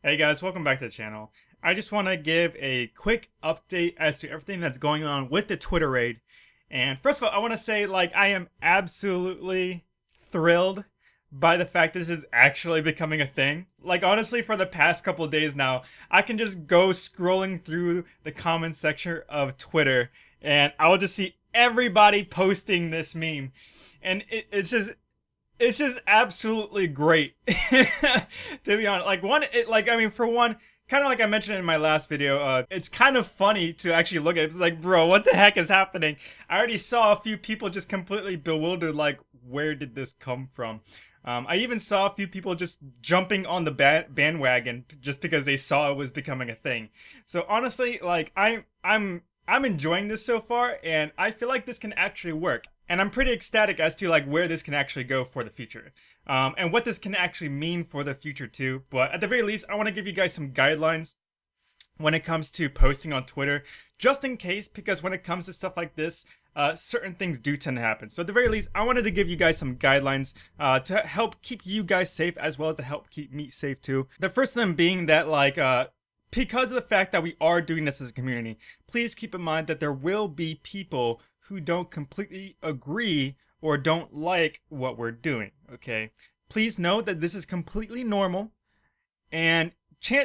Hey guys, welcome back to the channel. I just want to give a quick update as to everything that's going on with the Twitter raid. And first of all, I want to say, like, I am absolutely thrilled by the fact this is actually becoming a thing. Like, honestly, for the past couple days now, I can just go scrolling through the comment section of Twitter, and I will just see everybody posting this meme. And it, it's just, it's just absolutely great to be honest. Like one it, like i mean for one kind of like i mentioned in my last video uh it's kind of funny to actually look at it. It's like bro what the heck is happening? I already saw a few people just completely bewildered like where did this come from? Um, I even saw a few people just jumping on the ba- bandwagon just because they saw it was becoming a thing. So honestly, like I'm, I'm, I'm enjoying this so far, and I feel like this can actually work and I'm pretty ecstatic as to like where this can actually go for the future, um, and what this can actually mean for the future too. But at the very least, I want to give you guys some guidelines when it comes to posting on Twitter, just in case, because when it comes to stuff like this, uh, certain things do tend to happen. So at the very least, I wanted to give you guys some guidelines uh, to help keep you guys safe as well as to help keep me safe too. The first of them being that like uh, because of the fact that we are doing this as a community, please keep in mind that there will be people who don't completely agree or don't like what we're doing, okay? Please know that this is completely normal and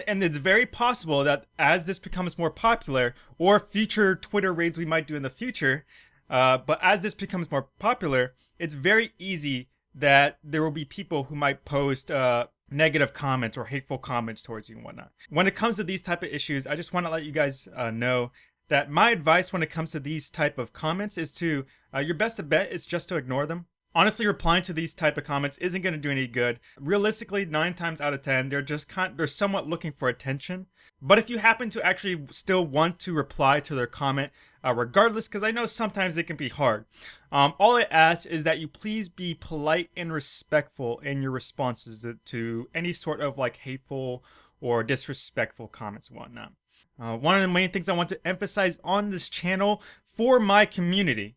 and it's very possible that as this becomes more popular or future Twitter raids we might do in the future, uh, but as this becomes more popular, it's very easy that there will be people who might post uh, negative comments or hateful comments towards you and whatnot. When it comes to these type of issues, I just want to let you guys uh, know that my advice when it comes to these type of comments is to uh, your best bet is just to ignore them. Honestly replying to these type of comments isn't going to do any good. Realistically nine times out of ten they're just they're somewhat looking for attention. But if you happen to actually still want to reply to their comment uh, regardless because i know sometimes it can be hard um, all i ask is that you please be polite and respectful in your responses to any sort of like hateful or disrespectful comments and whatnot. Uh, one of the main things I want to emphasize on this channel for my community,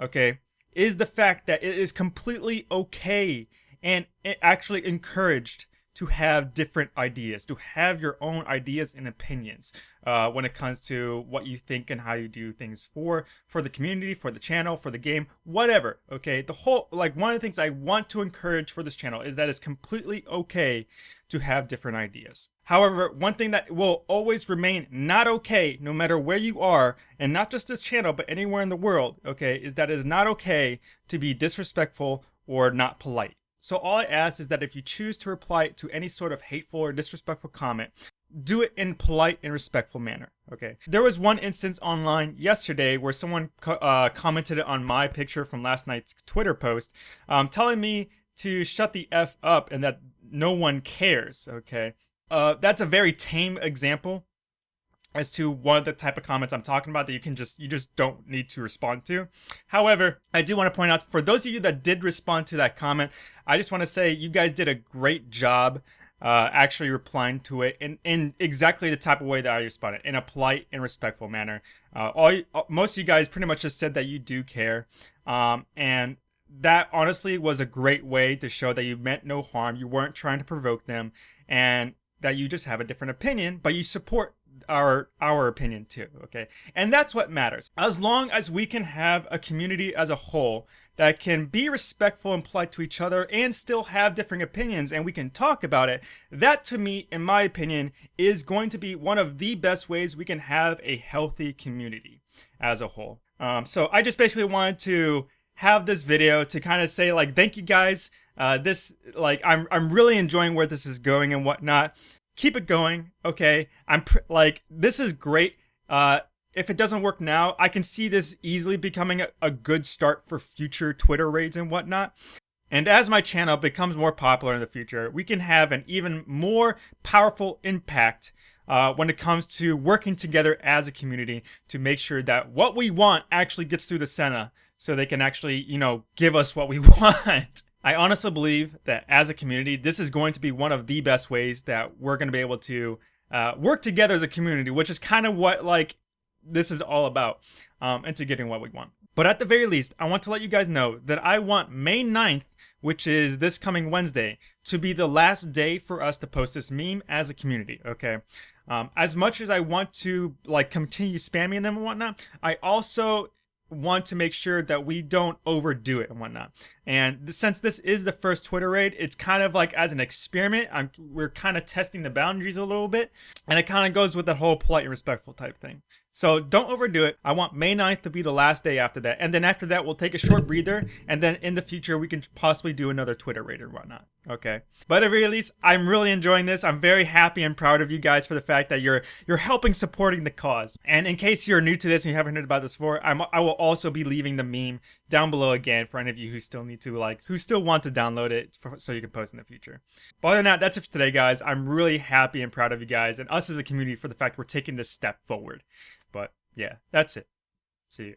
okay, is the fact that it is completely okay and actually encouraged to have different ideas, to have your own ideas and opinions uh, when it comes to what you think and how you do things for for the community, for the channel, for the game, whatever. Okay, the whole like one of the things I want to encourage for this channel is that it's completely okay to have different ideas. However, one thing that will always remain not okay, no matter where you are, and not just this channel, but anywhere in the world, okay, is that it is not okay to be disrespectful or not polite. So all I ask is that if you choose to reply to any sort of hateful or disrespectful comment, do it in polite and respectful manner okay? There was one instance online yesterday where someone co uh, commented on my picture from last night's twitter post um, telling me to shut the f up and that no one cares okay? Uh, that's a very tame example as to one of the type of comments I'm talking about that you can just you just don't need to respond to. However, I do want to point out for those of you that did respond to that comment, I just want to say you guys did a great job uh, actually replying to it in, in exactly the type of way that I responded, in a polite and respectful manner. Uh, all uh, most of you guys pretty much just said that you do care, um, and that honestly was a great way to show that you meant no harm. You weren't trying to provoke them, and that you just have a different opinion, but you support our our opinion too okay? And that's what matters. As long as we can have a community as a whole that can be respectful and polite to each other and still have different opinions and we can talk about it that to me in my opinion is going to be one of the best ways we can have a healthy community as a whole. Um, so i just basically wanted to have this video to kind of say like thank you guys. Uh, this like I'm I'm really enjoying where this is going and whatnot keep it going. Okay, I'm like this is great. Uh, if it doesn't work now, I can see this easily becoming a, a good start for future Twitter raids and whatnot. And as my channel becomes more popular in the future, we can have an even more powerful impact uh, when it comes to working together as a community to make sure that what we want actually gets through the Senate so they can actually, you know, give us what we want. I honestly believe that as a community, this is going to be one of the best ways that we're going to be able to uh, work together as a community, which is kind of what like this is all about, um, into getting what we want. But at the very least, I want to let you guys know that I want May 9th, which is this coming Wednesday, to be the last day for us to post this meme as a community, okay? Um, as much as I want to like continue spamming them and whatnot, I also want to make sure that we don't overdo it and whatnot. And since this is the first Twitter raid, it's kind of like as an experiment. I'm, we're kind of testing the boundaries a little bit. And it kind of goes with that whole polite and respectful type thing. So don't overdo it. I want May 9th to be the last day after that. And then after that, we'll take a short breather. And then in the future, we can possibly do another Twitter raid or whatnot. Okay. But at very least, I'm really enjoying this. I'm very happy and proud of you guys for the fact that you're you're helping supporting the cause. And in case you're new to this and you haven't heard about this before, I'm, I will also be leaving the meme down below again for any of you who still need to like, who still want to download it for, so you can post in the future. But other than that, that's it for today, guys. I'm really happy and proud of you guys and us as a community for the fact we're taking this step forward. But yeah, that's it. See you.